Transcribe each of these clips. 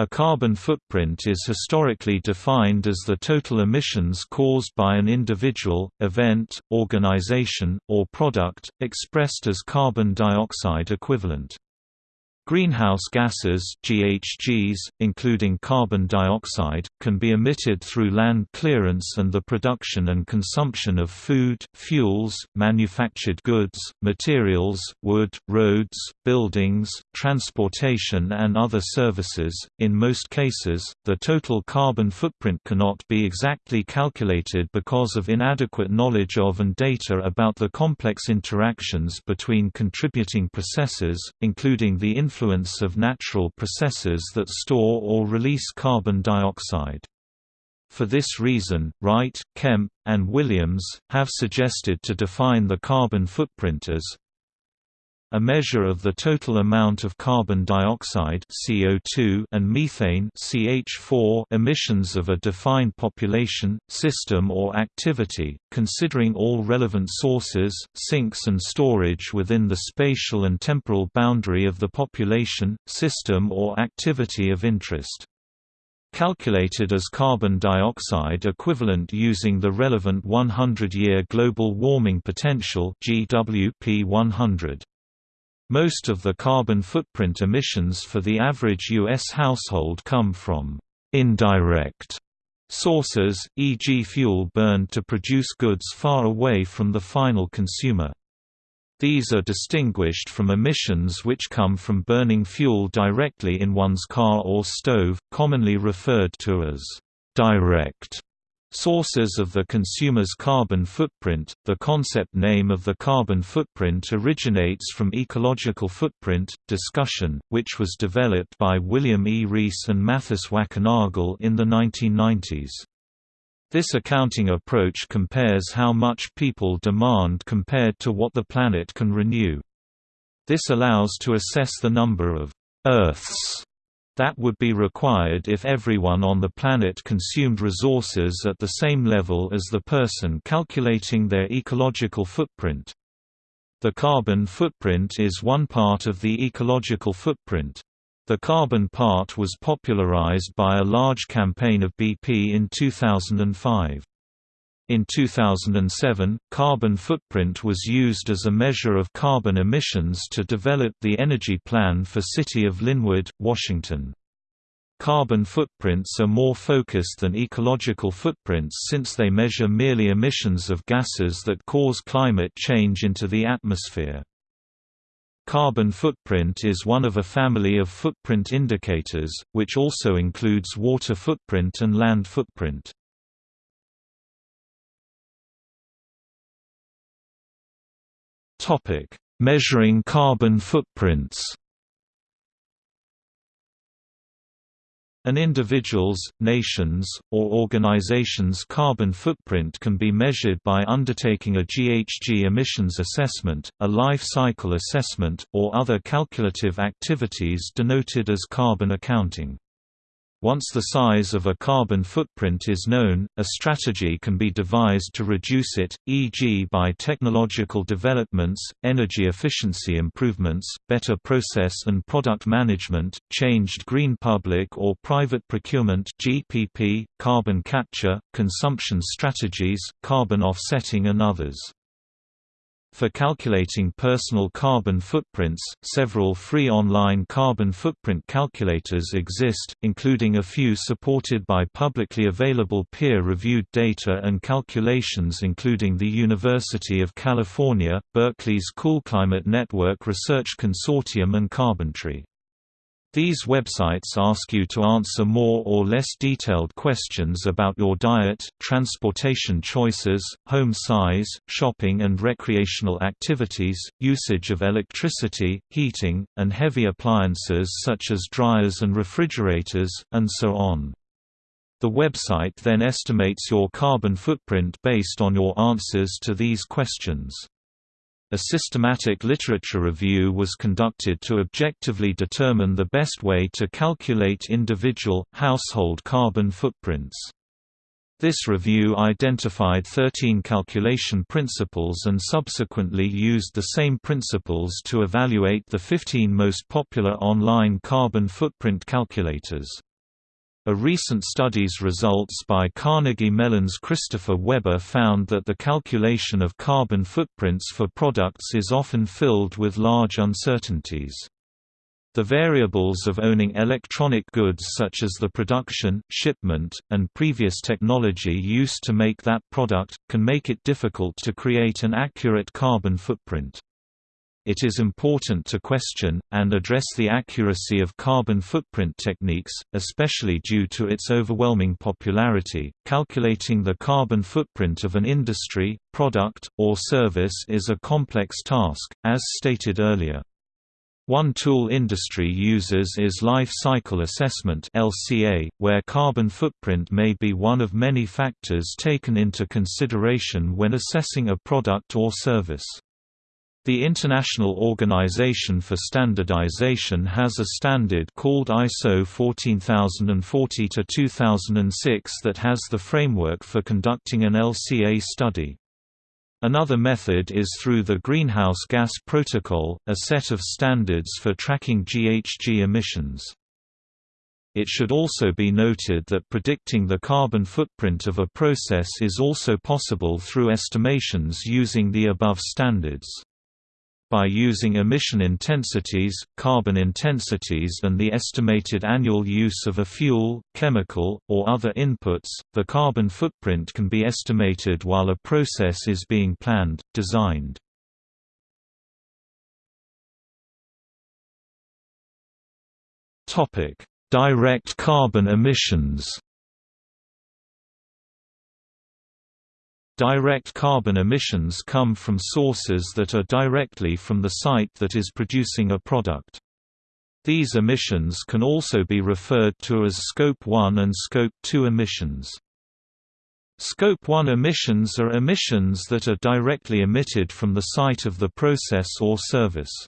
A carbon footprint is historically defined as the total emissions caused by an individual, event, organization, or product, expressed as carbon dioxide equivalent. Greenhouse gases GHGs, including carbon dioxide, can be emitted through land clearance and the production and consumption of food, fuels, manufactured goods, materials, wood, roads, buildings, transportation and other services. In most cases, the total carbon footprint cannot be exactly calculated because of inadequate knowledge of and data about the complex interactions between contributing processes, including the influence of natural processes that store or release carbon dioxide. For this reason, Wright, Kemp, and Williams, have suggested to define the carbon footprint as a measure of the total amount of carbon dioxide CO2 and methane CH4 emissions of a defined population, system or activity, considering all relevant sources, sinks and storage within the spatial and temporal boundary of the population, system or activity of interest calculated as carbon dioxide equivalent using the relevant 100-year global warming potential GWP 100. Most of the carbon footprint emissions for the average U.S. household come from indirect sources, e.g. fuel burned to produce goods far away from the final consumer. These are distinguished from emissions which come from burning fuel directly in one's car or stove, commonly referred to as direct Sources of the consumer's carbon footprint The concept name of the carbon footprint originates from ecological footprint discussion, which was developed by William E. Rees and Mathis Wackernagel in the 1990s. This accounting approach compares how much people demand compared to what the planet can renew. This allows to assess the number of Earths that would be required if everyone on the planet consumed resources at the same level as the person calculating their ecological footprint. The carbon footprint is one part of the ecological footprint. The carbon part was popularized by a large campaign of BP in 2005. In 2007, carbon footprint was used as a measure of carbon emissions to develop the energy plan for City of Lynnwood, Washington. Carbon footprints are more focused than ecological footprints since they measure merely emissions of gases that cause climate change into the atmosphere. Carbon footprint is one of a family of footprint indicators, which also includes water footprint and land footprint. Measuring carbon footprints. An individual's, nation's, or organization's carbon footprint can be measured by undertaking a GHG emissions assessment, a life cycle assessment, or other calculative activities denoted as carbon accounting. Once the size of a carbon footprint is known, a strategy can be devised to reduce it, e.g. by technological developments, energy efficiency improvements, better process and product management, changed green public or private procurement GPP, carbon capture, consumption strategies, carbon offsetting and others. For calculating personal carbon footprints, several free online carbon footprint calculators exist, including a few supported by publicly available peer-reviewed data and calculations including the University of California, Berkeley's CoolClimate Network Research Consortium and Carbontree. These websites ask you to answer more or less detailed questions about your diet, transportation choices, home size, shopping and recreational activities, usage of electricity, heating, and heavy appliances such as dryers and refrigerators, and so on. The website then estimates your carbon footprint based on your answers to these questions. A systematic literature review was conducted to objectively determine the best way to calculate individual, household carbon footprints. This review identified 13 calculation principles and subsequently used the same principles to evaluate the 15 most popular online carbon footprint calculators. A recent study's results by Carnegie Mellon's Christopher Weber found that the calculation of carbon footprints for products is often filled with large uncertainties. The variables of owning electronic goods such as the production, shipment, and previous technology used to make that product, can make it difficult to create an accurate carbon footprint it is important to question, and address the accuracy of carbon footprint techniques, especially due to its overwhelming popularity. Calculating the carbon footprint of an industry, product, or service is a complex task, as stated earlier. One tool industry uses is Life Cycle Assessment (LCA), where carbon footprint may be one of many factors taken into consideration when assessing a product or service. The International Organization for Standardization has a standard called ISO 14040-2006 that has the framework for conducting an LCA study. Another method is through the Greenhouse Gas Protocol, a set of standards for tracking GHG emissions. It should also be noted that predicting the carbon footprint of a process is also possible through estimations using the above standards by using emission intensities, carbon intensities and the estimated annual use of a fuel, chemical, or other inputs, the carbon footprint can be estimated while a process is being planned, designed. Direct carbon emissions Direct carbon emissions come from sources that are directly from the site that is producing a product. These emissions can also be referred to as Scope 1 and Scope 2 emissions. Scope 1 emissions are emissions that are directly emitted from the site of the process or service.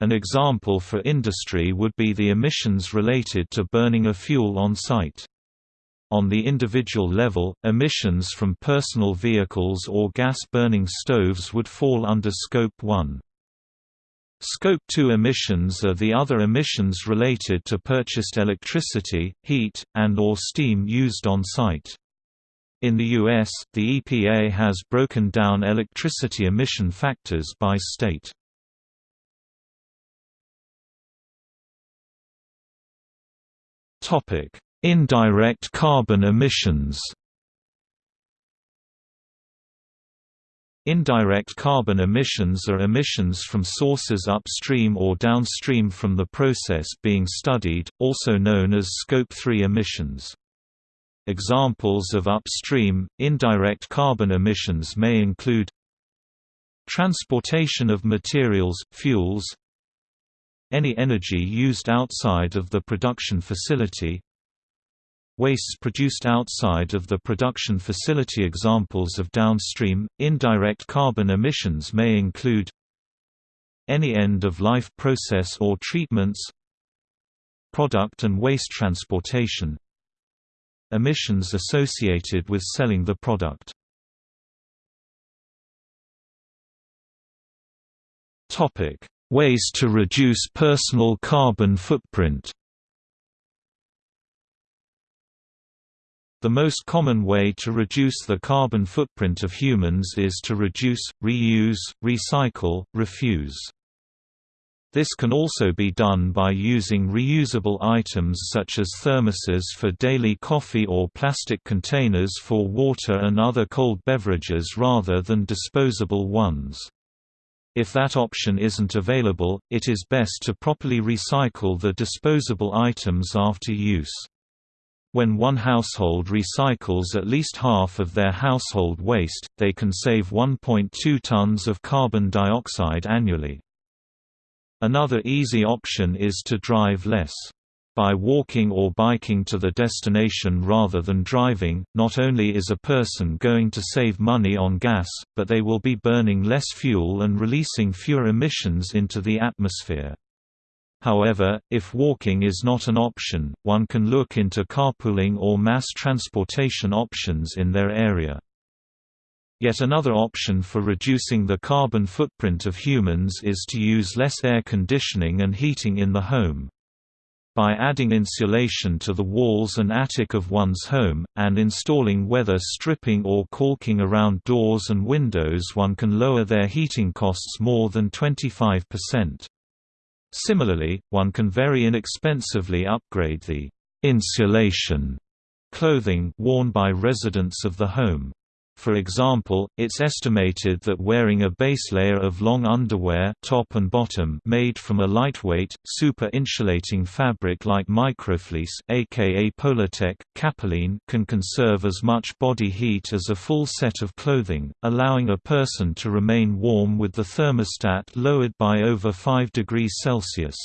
An example for industry would be the emissions related to burning a fuel on site. On the individual level, emissions from personal vehicles or gas-burning stoves would fall under Scope 1. Scope 2 emissions are the other emissions related to purchased electricity, heat, and or steam used on site. In the U.S., the EPA has broken down electricity emission factors by state. Topic: Indirect carbon emissions Indirect carbon emissions are emissions from sources upstream or downstream from the process being studied, also known as Scope 3 emissions. Examples of upstream, indirect carbon emissions may include Transportation of materials, fuels Any energy used outside of the production facility Wastes produced outside of the production facility. Examples of downstream, indirect carbon emissions may include any end-of-life process or treatments product and waste transportation emissions associated with selling the product. Ways to reduce personal carbon footprint The most common way to reduce the carbon footprint of humans is to reduce, reuse, recycle, refuse. This can also be done by using reusable items such as thermoses for daily coffee or plastic containers for water and other cold beverages rather than disposable ones. If that option isn't available, it is best to properly recycle the disposable items after use. When one household recycles at least half of their household waste, they can save 1.2 tons of carbon dioxide annually. Another easy option is to drive less. By walking or biking to the destination rather than driving, not only is a person going to save money on gas, but they will be burning less fuel and releasing fewer emissions into the atmosphere. However, if walking is not an option, one can look into carpooling or mass transportation options in their area. Yet another option for reducing the carbon footprint of humans is to use less air conditioning and heating in the home. by adding insulation to the walls and attic of one's home, and installing weather stripping or caulking around doors and windows one can lower their heating costs more than 25%. Similarly, one can very inexpensively upgrade the insulation clothing worn by residents of the home. For example, it's estimated that wearing a base layer of long underwear top and bottom made from a lightweight, super-insulating fabric like microfleece aka Polartec, Capilene can conserve as much body heat as a full set of clothing, allowing a person to remain warm with the thermostat lowered by over 5 degrees Celsius.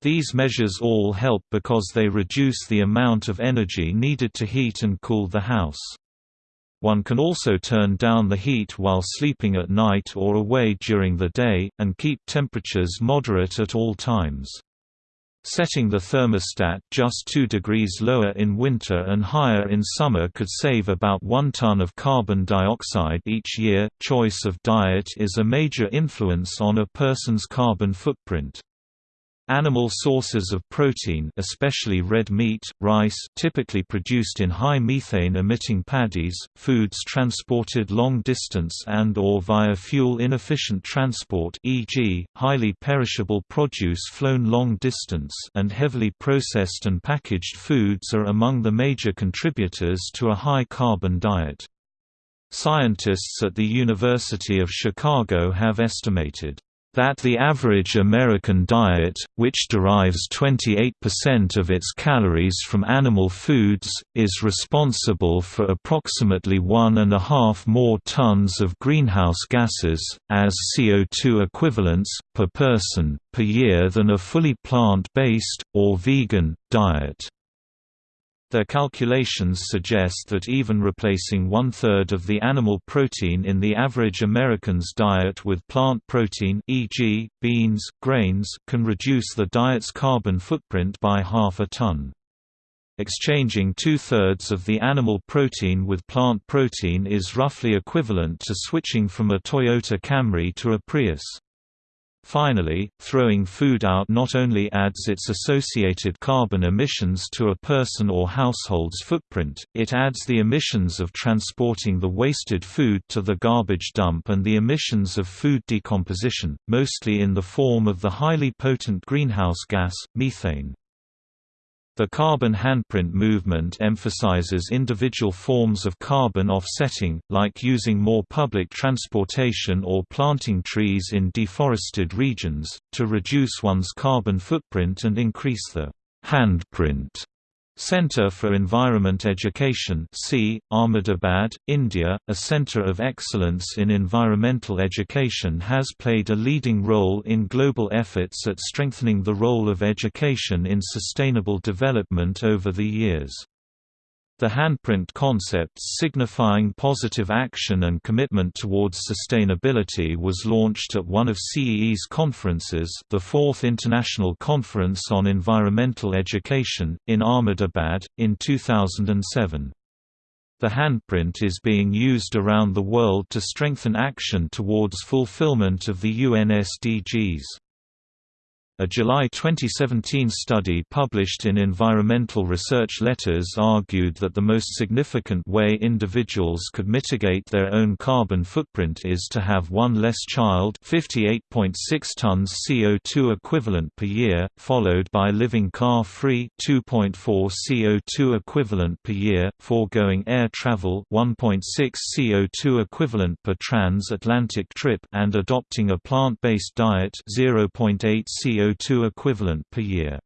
These measures all help because they reduce the amount of energy needed to heat and cool the house. One can also turn down the heat while sleeping at night or away during the day, and keep temperatures moderate at all times. Setting the thermostat just 2 degrees lower in winter and higher in summer could save about 1 ton of carbon dioxide each year. Choice of diet is a major influence on a person's carbon footprint. Animal sources of protein especially red meat, rice typically produced in high methane-emitting paddies, foods transported long distance and or via fuel-inefficient transport e.g., highly perishable produce flown long distance and heavily processed and packaged foods are among the major contributors to a high-carbon diet. Scientists at the University of Chicago have estimated that the average American diet, which derives 28% of its calories from animal foods, is responsible for approximately one and a half more tons of greenhouse gases, as CO2 equivalents, per person, per year than a fully plant-based, or vegan, diet. Their calculations suggest that even replacing one-third of the animal protein in the average American's diet with plant protein e.g., beans, grains can reduce the diet's carbon footprint by half a ton. Exchanging two-thirds of the animal protein with plant protein is roughly equivalent to switching from a Toyota Camry to a Prius. Finally, throwing food out not only adds its associated carbon emissions to a person or household's footprint, it adds the emissions of transporting the wasted food to the garbage dump and the emissions of food decomposition, mostly in the form of the highly potent greenhouse gas, methane. The carbon handprint movement emphasizes individual forms of carbon offsetting, like using more public transportation or planting trees in deforested regions, to reduce one's carbon footprint and increase the handprint Centre for Environment Education C, Ahmedabad, India, a centre of excellence in environmental education has played a leading role in global efforts at strengthening the role of education in sustainable development over the years. The handprint concepts signifying positive action and commitment towards sustainability was launched at one of CEE's conferences the Fourth International Conference on Environmental Education, in Ahmedabad, in 2007. The handprint is being used around the world to strengthen action towards fulfillment of the UN SDGs. A July 2017 study published in Environmental Research Letters argued that the most significant way individuals could mitigate their own carbon footprint is to have one less child 58.6 tons CO2 equivalent per year, followed by living car-free 2.4 CO2 equivalent per year, foregoing air travel 1.6 CO2 equivalent per transatlantic trip and adopting a plant-based diet 0.8 CO2 CO2 equivalent per year.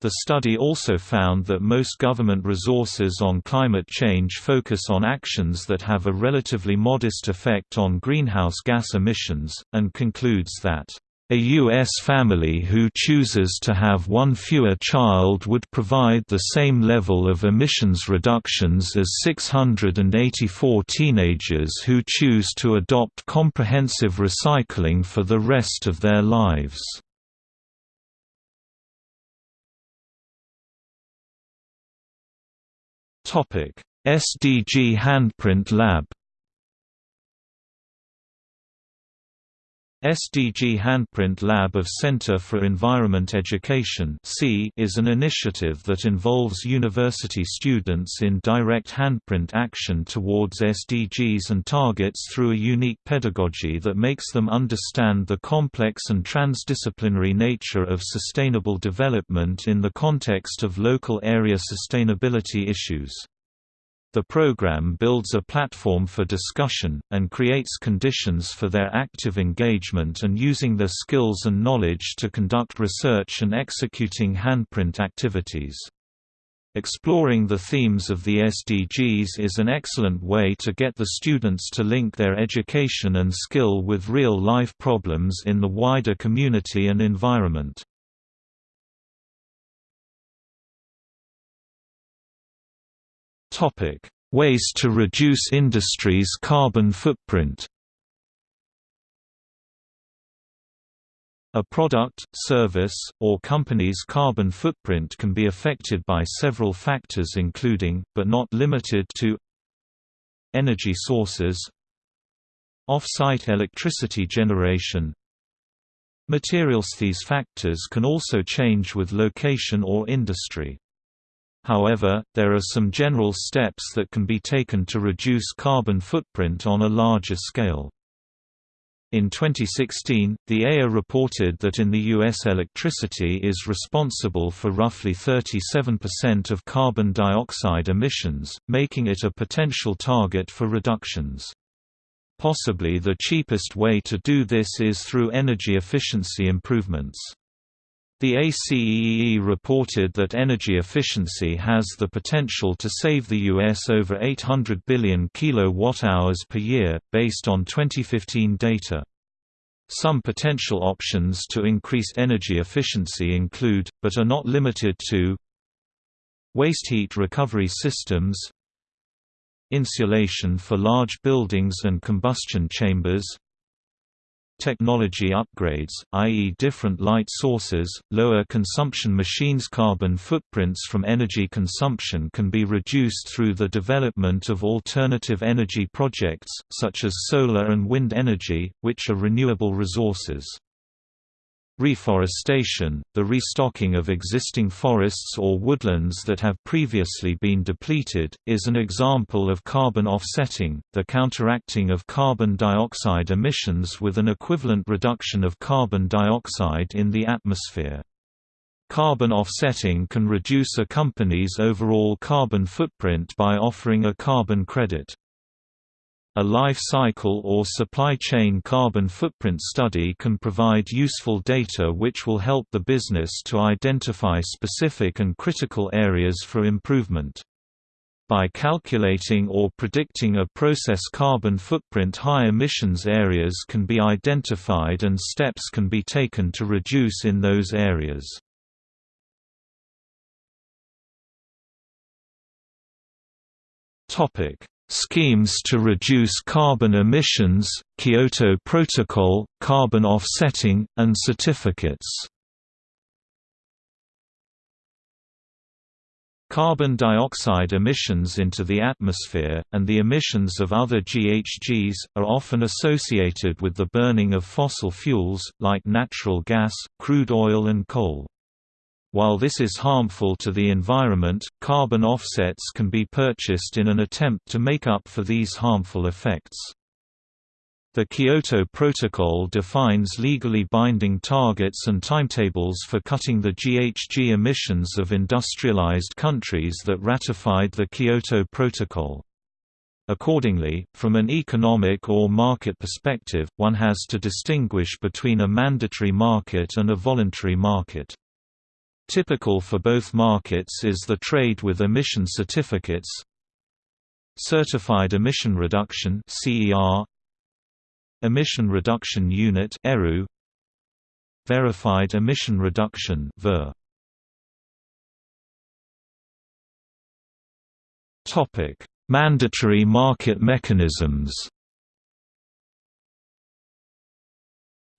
The study also found that most government resources on climate change focus on actions that have a relatively modest effect on greenhouse gas emissions, and concludes that a U.S. family who chooses to have one fewer child would provide the same level of emissions reductions as 684 teenagers who choose to adopt comprehensive recycling for the rest of their lives. SDG Handprint Lab SDG Handprint Lab of Center for Environment Education is an initiative that involves university students in direct handprint action towards SDGs and targets through a unique pedagogy that makes them understand the complex and transdisciplinary nature of sustainable development in the context of local area sustainability issues. The program builds a platform for discussion, and creates conditions for their active engagement and using their skills and knowledge to conduct research and executing handprint activities. Exploring the themes of the SDGs is an excellent way to get the students to link their education and skill with real-life problems in the wider community and environment. Topic: Ways to reduce industry's carbon footprint. A product, service, or company's carbon footprint can be affected by several factors including, but not limited to energy sources off-site electricity generation materials These factors can also change with location or industry. However, there are some general steps that can be taken to reduce carbon footprint on a larger scale. In 2016, the AEA reported that in the U.S. electricity is responsible for roughly 37% of carbon dioxide emissions, making it a potential target for reductions. Possibly the cheapest way to do this is through energy efficiency improvements. The ACEEE reported that energy efficiency has the potential to save the U.S. over 800 billion kilowatt-hours per year, based on 2015 data. Some potential options to increase energy efficiency include, but are not limited to Waste heat recovery systems Insulation for large buildings and combustion chambers technology upgrades, i.e. different light sources, lower consumption machines carbon footprints from energy consumption can be reduced through the development of alternative energy projects, such as solar and wind energy, which are renewable resources. Reforestation, the restocking of existing forests or woodlands that have previously been depleted, is an example of carbon offsetting, the counteracting of carbon dioxide emissions with an equivalent reduction of carbon dioxide in the atmosphere. Carbon offsetting can reduce a company's overall carbon footprint by offering a carbon credit. A life cycle or supply chain carbon footprint study can provide useful data which will help the business to identify specific and critical areas for improvement. By calculating or predicting a process carbon footprint high emissions areas can be identified and steps can be taken to reduce in those areas. Topic Schemes to reduce carbon emissions, Kyoto Protocol, carbon offsetting, and certificates Carbon dioxide emissions into the atmosphere, and the emissions of other GHGs, are often associated with the burning of fossil fuels, like natural gas, crude oil and coal. While this is harmful to the environment, carbon offsets can be purchased in an attempt to make up for these harmful effects. The Kyoto Protocol defines legally binding targets and timetables for cutting the GHG emissions of industrialized countries that ratified the Kyoto Protocol. Accordingly, from an economic or market perspective, one has to distinguish between a mandatory market and a voluntary market. Typical for both markets is the trade with emission certificates. Certified Emission Reduction Emission Reduction Unit Verified Emission Reduction Mandatory market mechanisms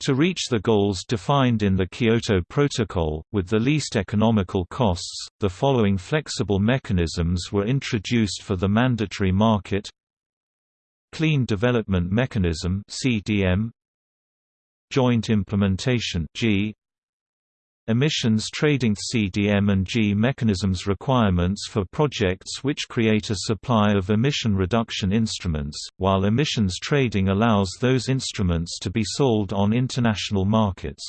To reach the goals defined in the Kyoto Protocol, with the least economical costs, the following flexible mechanisms were introduced for the mandatory market. Clean Development Mechanism CDM joint implementation Emissions trading CDM and JI mechanisms requirements for projects which create a supply of emission reduction instruments, while emissions trading allows those instruments to be sold on international markets.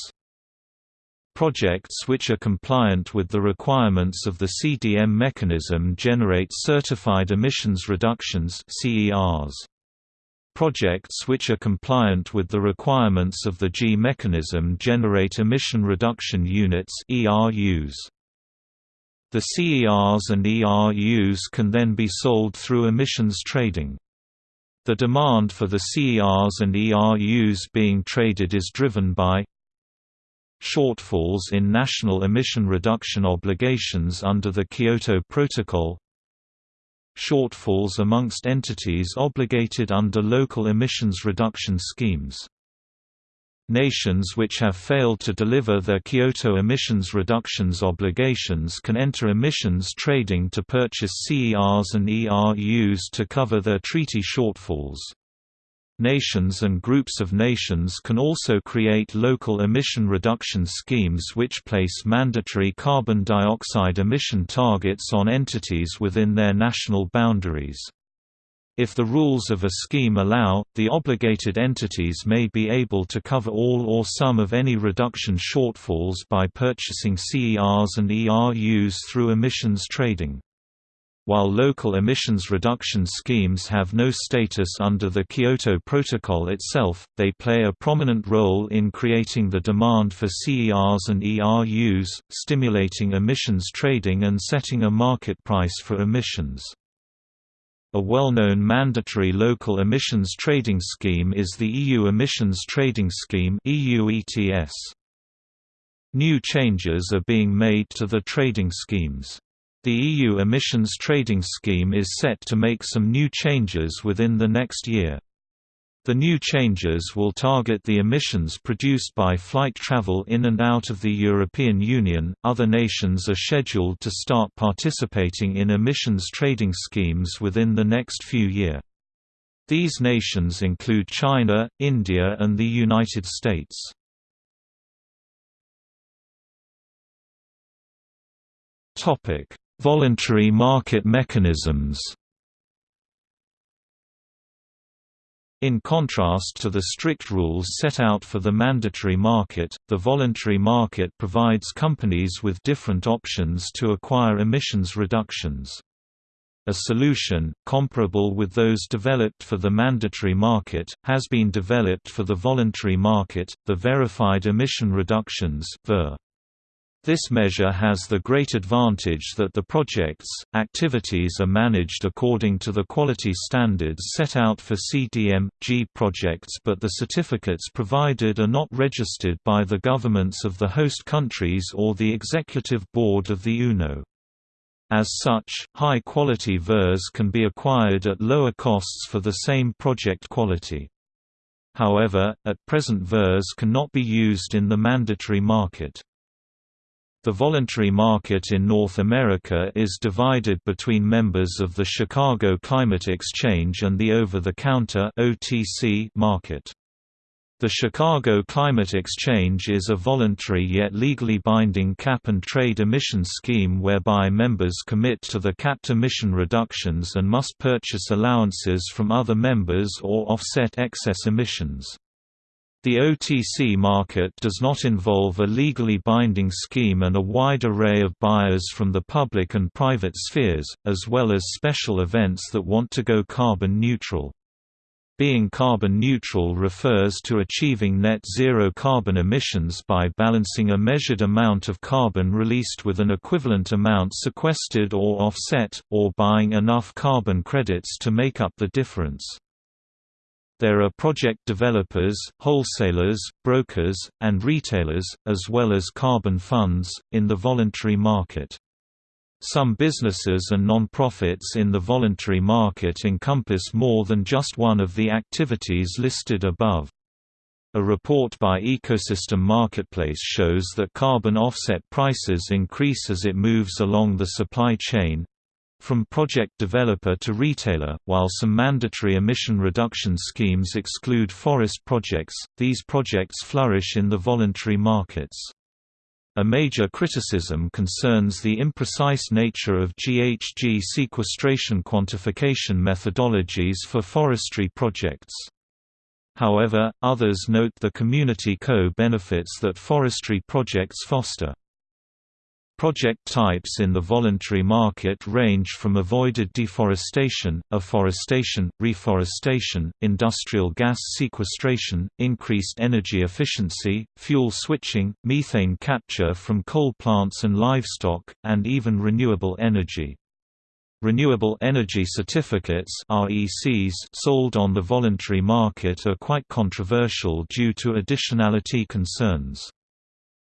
Projects which are compliant with the requirements of the CDM mechanism generate certified emissions reductions CERs. Projects which are compliant with the requirements of the JI mechanism generate emission reduction units ERUs. The CERs and ERUs can then be sold through emissions trading. The demand for the CERs and ERUs being traded is driven by shortfalls in national emission reduction obligations under the Kyoto Protocol shortfalls amongst entities obligated under local emissions reduction schemes. Nations which have failed to deliver their Kyoto emissions reductions obligations can enter emissions trading to purchase CERs and ERUs to cover their treaty shortfalls. Nations and groups of nations can also create local emission reduction schemes which place mandatory carbon dioxide emission targets on entities within their national boundaries. If the rules of a scheme allow, the obligated entities may be able to cover all or some of any reduction shortfalls by purchasing CERs and ERUs through emissions trading. While local emissions reduction schemes have no status under the Kyoto Protocol itself, they play a prominent role in creating the demand for CERs and ERUs, stimulating emissions trading and setting a market price for emissions. A well-known mandatory local emissions trading scheme is the EU Emissions Trading Scheme EU ETS. New changes are being made to the trading schemes. The EU emissions trading scheme is set to make some new changes within the next year. The new changes will target the emissions produced by flight travel in and out of the European Union. Other nations are scheduled to start participating in emissions trading schemes within the next few years. These nations include China, India, and the United States. Topic: Voluntary market mechanisms In contrast to the strict rules set out for the mandatory market, the voluntary market provides companies with different options to acquire emissions reductions. A solution, comparable with those developed for the mandatory market, has been developed for the voluntary market, the Verified Emission Reductions VER. This measure has the great advantage that the project's, activities are managed according to the quality standards set out for CDM.G projects but the certificates provided are not registered by the governments of the host countries or the executive board of the UNO. As such, high-quality VERs can be acquired at lower costs for the same project quality. However, at present VERs cannot be used in the mandatory market. The voluntary market in North America is divided between members of the Chicago Climate Exchange and the over-the-counter market. The Chicago Climate Exchange is a voluntary yet legally binding cap-and-trade emission scheme whereby members commit to the capped emission reductions and must purchase allowances from other members or offset excess emissions. The OTC market does not involve a legally binding scheme and a wide array of buyers from the public and private spheres, as well as special events that want to go carbon neutral. Being carbon neutral refers to achieving net zero carbon emissions by balancing a measured amount of carbon released with an equivalent amount sequestered or offset, or buying enough carbon credits to make up the difference. There are project developers, wholesalers, brokers, and retailers, as well as carbon funds, in the voluntary market. Some businesses and non-profits in the voluntary market encompass more than just one of the activities listed above. A report by Ecosystem Marketplace shows that carbon offset prices increase as it moves along the supply chain, from project developer to retailer. While some mandatory emission reduction schemes exclude forest projects, these projects flourish in the voluntary markets. A major criticism concerns the imprecise nature of GHG sequestration quantification methodologies for forestry projects. However, others note the community co-benefits that forestry projects foster. Project types in the voluntary market range from avoided deforestation, afforestation, reforestation, industrial gas sequestration, increased energy efficiency, fuel switching, methane capture from coal plants and livestock, and even renewable energy. Renewable energy certificates RECs sold on the voluntary market are quite controversial due to additionality concerns.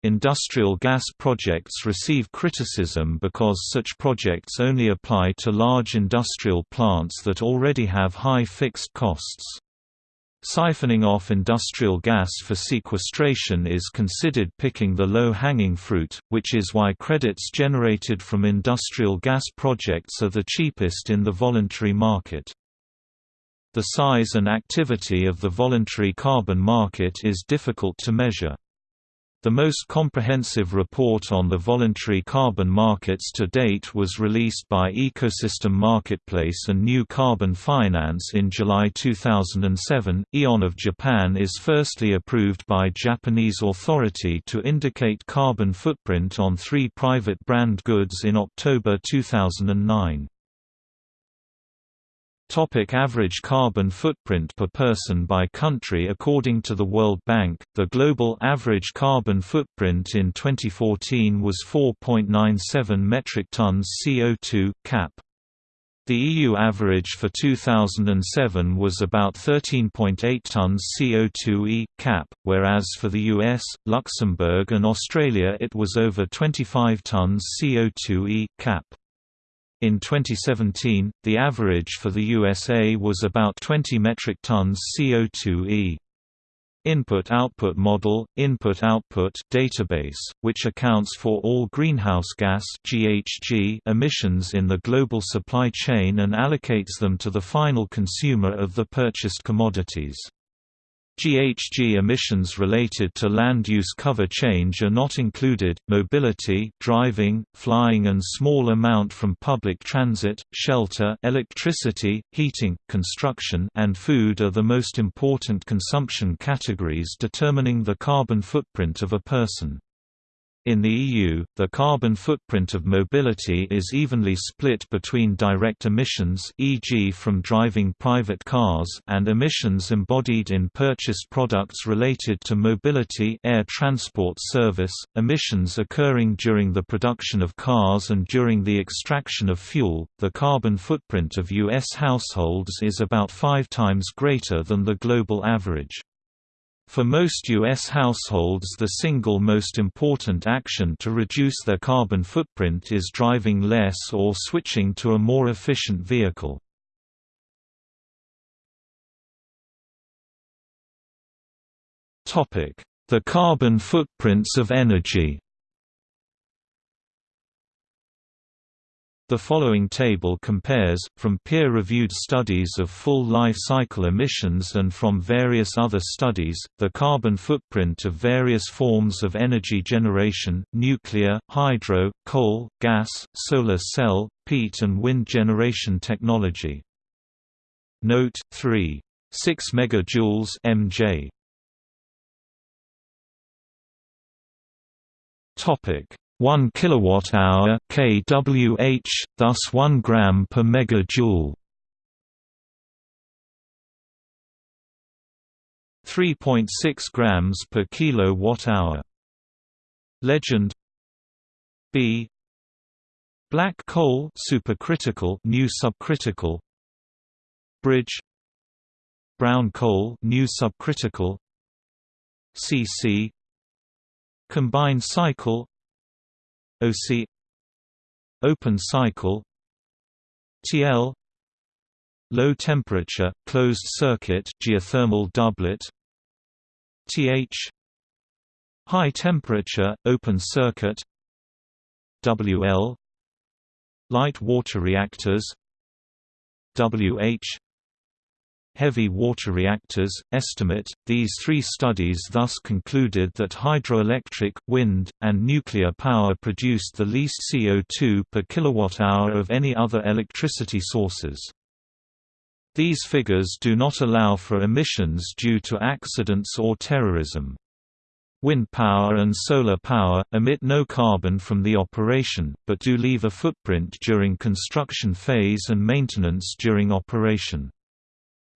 Industrial gas projects receive criticism because such projects only apply to large industrial plants that already have high fixed costs. Siphoning off industrial gas for sequestration is considered picking the low-hanging fruit, which is why credits generated from industrial gas projects are the cheapest in the voluntary market. The size and activity of the voluntary carbon market is difficult to measure. The most comprehensive report on the voluntary carbon markets to date was released by Ecosystem Marketplace and New Carbon Finance in July 2007. AEON of Japan is firstly approved by Japanese authority to indicate carbon footprint on three private brand goods in October 2009. Topic average carbon footprint per person by country According to the World Bank, the global average carbon footprint in 2014 was 4.97 metric tons CO2 cap. The EU average for 2007 was about 13.8 tons CO2e cap, whereas for the US, Luxembourg and Australia it was over 25 tons CO2e cap. In 2017, the average for the USA was about 20 metric tons CO2e. Input-output model, input-output database, which accounts for all greenhouse gas (GHG) emissions in the global supply chain and allocates them to the final consumer of the purchased commodities. GHG emissions related to land use cover change are not included. Mobility, driving, flying and small amount from public transit, shelter, electricity, heating, construction and food are the most important consumption categories determining the carbon footprint of a person. In the EU, the carbon footprint of mobility is evenly split between direct emissions e.g. from driving private cars and emissions embodied in purchased products related to mobility air transport service, emissions occurring during the production of cars and during the extraction of fuel. The carbon footprint of US households is about 5 times greater than the global average. For most U.S. households the single most important action to reduce their carbon footprint is driving less or switching to a more efficient vehicle. The carbon footprints of energy The following table compares, from peer-reviewed studies of full life cycle emissions and from various other studies, the carbon footprint of various forms of energy generation, nuclear, hydro, coal, gas, solar cell, peat and wind generation technology. Note 3. 6 megajoules MJ. Topic 1 kilowatt-hour kWh, thus 1 gram per megajoule. 3.6 grams per kilowatt-hour. Legend B Black coal supercritical new subcritical Bridge Brown coal new subcritical CC Combined cycle OC Open cycle TL Low temperature, closed circuit geothermal doublet TH High temperature, open circuit WL light water reactors WH heavy water reactors, estimate. These three studies thus concluded that hydroelectric, wind, and nuclear power produced the least CO2 per kilowatt-hour of any other electricity sources. These figures do not allow for emissions due to accidents or terrorism. Wind power and solar power, emit no carbon from the operation, but do leave a footprint during construction phase and maintenance during operation.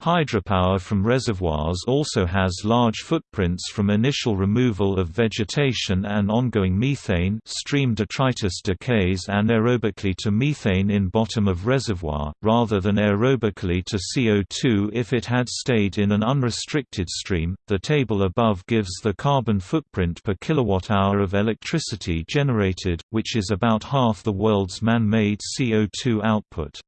Hydropower from reservoirs also has large footprints from initial removal of vegetation and ongoing methane stream detritus decays anaerobically to methane in bottom of reservoir, rather than aerobically to CO2 if it had stayed in an unrestricted stream. The table above gives the carbon footprint per kilowatt-hour of electricity generated, which is about half the world's man-made CO2 output.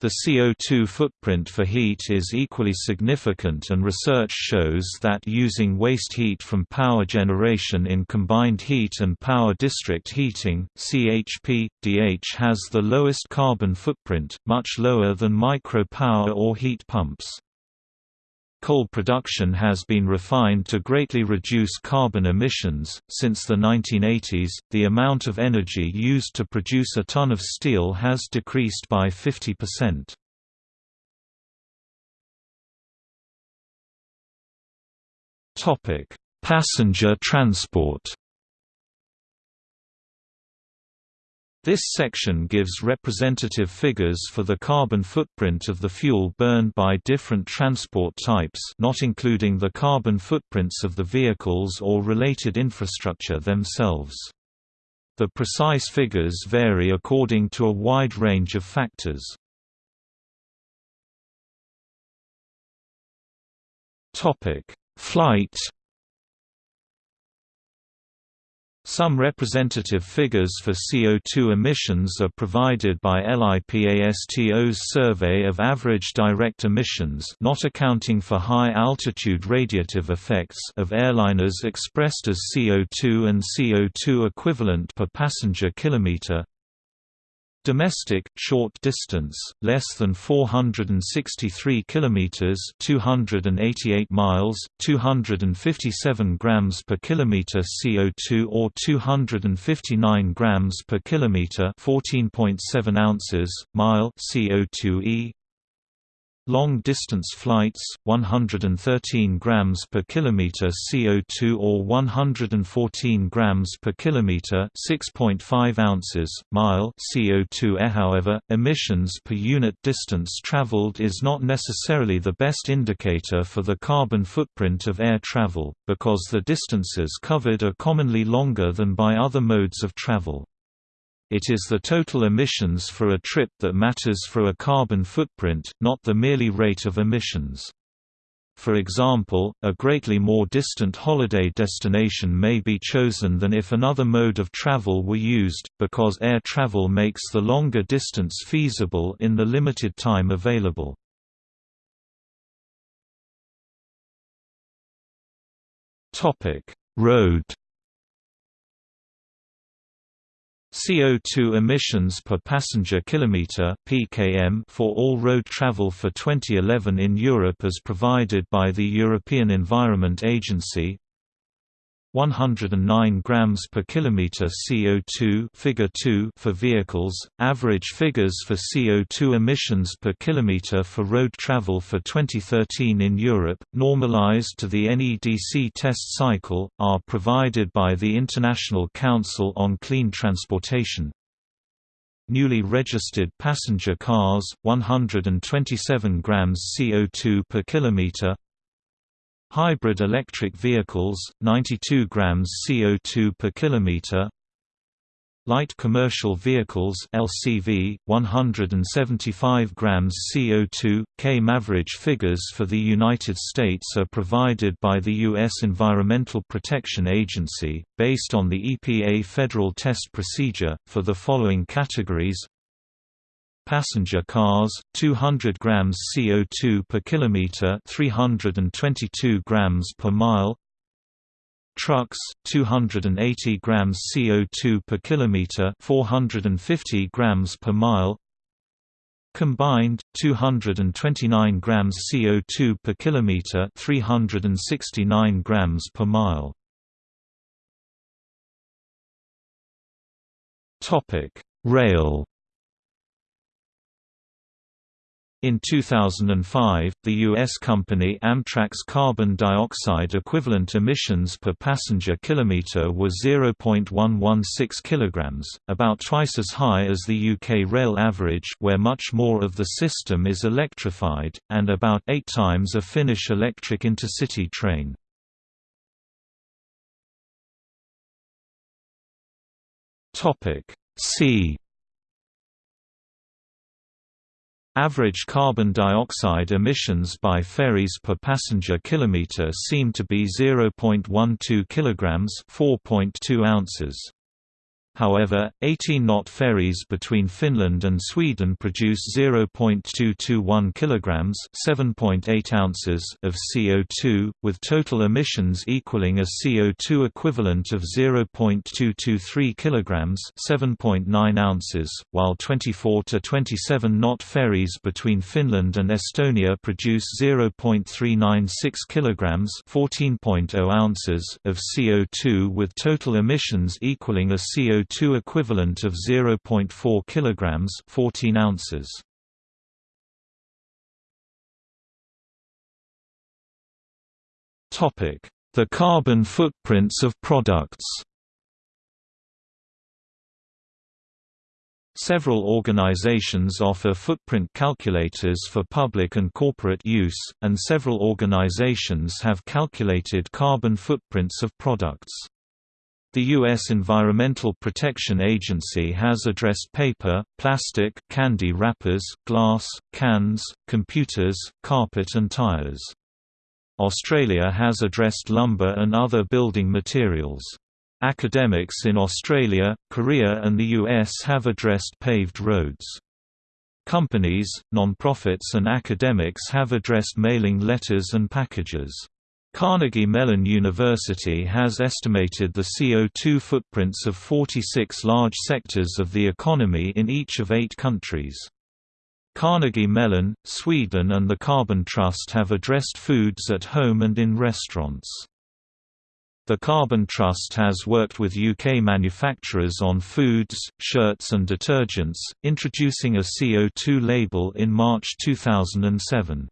The CO2 footprint for heat is equally significant and research shows that using waste heat from power generation in combined heat and power district heating CHP, DH has the lowest carbon footprint, much lower than micro power or heat pumps. Coal production has been refined to greatly reduce carbon emissions. Since the 1980s, the amount of energy used to produce a ton of steel has decreased by 50%. Topic: Passenger transport. This section gives representative figures for the carbon footprint of the fuel burned by different transport types not including the carbon footprints of the vehicles or related infrastructure themselves. The precise figures vary according to a wide range of factors. Flight Some representative figures for CO2 emissions are provided by LIPASTO's survey of average direct emissions not accounting for high-altitude radiative effects of airliners expressed as CO2 and CO2 equivalent per passenger kilometer Domestic short distance, less than 463 kilometers, 288 miles, 257 grams per kilometer CO2 or 259 grams per kilometer, 14.7 ounces, mile CO2e. Long-distance flights, 113 grams per kilometer CO2 or 114 grams per kilometer, 6.5 ounces, mile CO2. Eh, however, emissions per unit distance traveled is not necessarily the best indicator for the carbon footprint of air travel, because the distances covered are commonly longer than by other modes of travel. It is the total emissions for a trip that matters for a carbon footprint, not the merely rate of emissions. For example, a greatly more distant holiday destination may be chosen than if another mode of travel were used, because air travel makes the longer distance feasible in the limited time available. Road CO2 emissions per passenger kilometer (PKM) for all road travel for 2011 in Europe as provided by the European Environment Agency 109 grams per kilometer CO2 figure 2 for vehicles average figures for CO2 emissions per kilometer for road travel for 2013 in Europe normalized to the NEDC test cycle are provided by the International Council on Clean Transportation. Newly registered passenger cars 127 grams CO2 per kilometer Hybrid electric vehicles, 92 grams CO2 per kilometer. Light commercial vehicles (LCV), 175 grams CO2. Came average figures for the United States are provided by the U.S. Environmental Protection Agency, based on the EPA federal test procedure, for the following categories Passenger cars 200 grams CO2 per kilometer 322 grams per mile. Trucks 280 grams CO2 per kilometer 450 grams per mile. Combined 229 grams CO2 per kilometer 369 grams per mile. Topic rail In 2005, the U.S. company Amtrak's carbon dioxide equivalent emissions per passenger kilometer were 0.116 kg, about twice as high as the UK rail average where much more of the system is electrified, and about eight times a Finnish electric intercity train. C Average carbon dioxide emissions by ferries per passenger kilometer seem to be 0.12 kilograms, 4.2 ounces. However, 18-knot ferries between Finland and Sweden produce 0.221 kilograms (7.8 ounces) of CO2, with total emissions equaling a CO2 equivalent of 0.223 kilograms (7.9 ounces), while 24 to 27-knot ferries between Finland and Estonia produce 0.396 kilograms (14.0 ounces) of CO2 with total emissions equaling a CO2 CO2 equivalent of 0.4 kilograms 14 ounces. Topic: The carbon footprints of products. Several organizations offer footprint calculators for public and corporate use, and several organizations have calculated carbon footprints of products. The U.S. Environmental Protection Agency has addressed paper, plastic, candy wrappers, glass, cans, computers, carpet and tires. Australia has addressed lumber and other building materials. Academics in Australia, Korea and the US have addressed paved roads. Companies, non-profits and academics have addressed mailing letters and packages. Carnegie Mellon University has estimated the CO2 footprints of 46 large sectors of the economy in each of eight countries. Carnegie Mellon, Sweden and the Carbon Trust have addressed foods at home and in restaurants. The Carbon Trust has worked with UK manufacturers on foods, shirts and detergents, introducing a CO2 label in March 2007.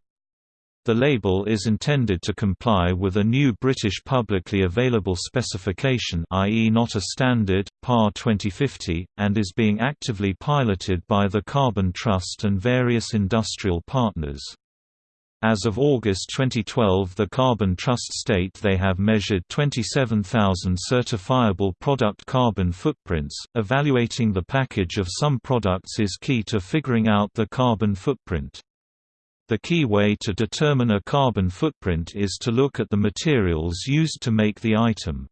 The label is intended to comply with a new British publicly available specification i.e. not a standard, PAS 2050, and is being actively piloted by the Carbon Trust and various industrial partners. As of August 2012 the Carbon Trust state they have measured 27,000 certifiable product carbon footprints. Evaluating the package of some products is key to figuring out the carbon footprint. The key way to determine a carbon footprint is to look at the materials used to make the item.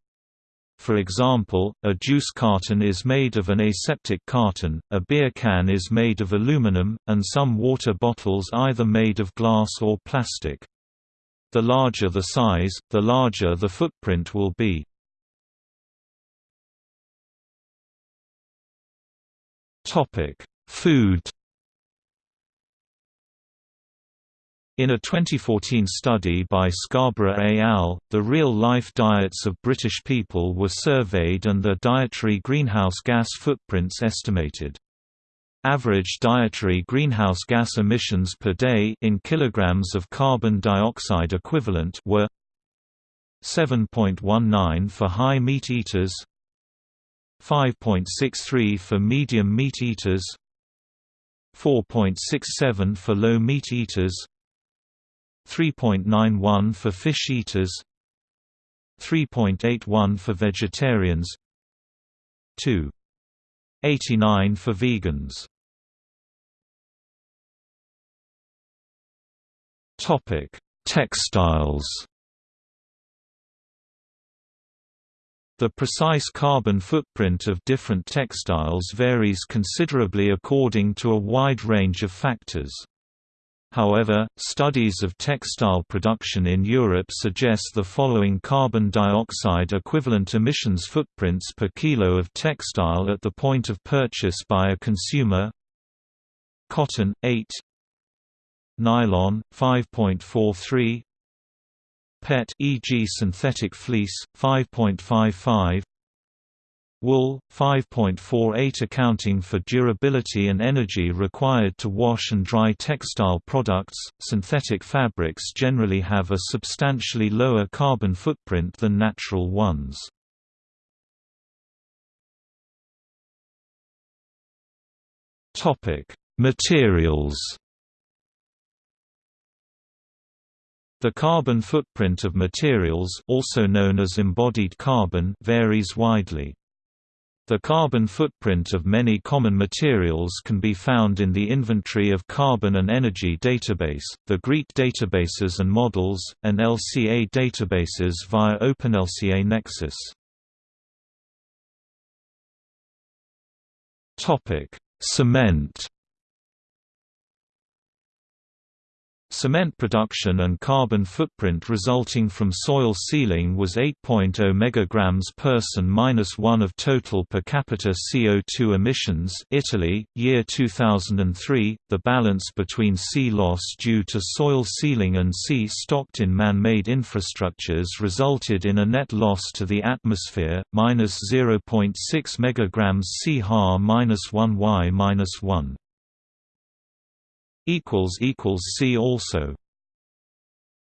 For example, a juice carton is made of an aseptic carton, a beer can is made of aluminum, and some water bottles either made of glass or plastic. The larger the size, the larger the footprint will be. Food In a 2014 study by Scarborough et al., the real-life diets of British people were surveyed and their dietary greenhouse gas footprints estimated. Average dietary greenhouse gas emissions per day in kilograms of carbon dioxide equivalent were 7.19 for high meat eaters, 5.63 for medium meat eaters, 4.67 for low meat eaters, 3.91 for fish eaters 3.81 for vegetarians 2.89 for vegans Topic: Textiles. The precise carbon footprint of different textiles varies considerably according to a wide range of factors. However, studies of textile production in Europe suggest the following carbon dioxide equivalent emissions footprints per kilo of textile at the point of purchase by a consumer. Cotton, 8 Nylon, 5.43 PET e.g. synthetic fleece, 5.55 Wool, 5.48 accounting for durability and energy required to wash and dry textile products. Synthetic fabrics generally have a substantially lower carbon footprint than natural ones. Topic: Materials The carbon footprint of materials also known as embodied carbon varies widely. The carbon footprint of many common materials can be found in the Inventory of Carbon and Energy database, the GREET databases and models, and LCA databases via OpenLCA Nexus. Cement Cement production and carbon footprint resulting from soil sealing was 8.0 megagrams person minus 1 of total per capita CO2 emissions. Italy, year 2003. The balance between C loss due to soil sealing and C stocked in man-made infrastructures resulted in a net loss to the atmosphere, minus 0.6 megagrams C ha minus 1 y minus 1 equals equals see also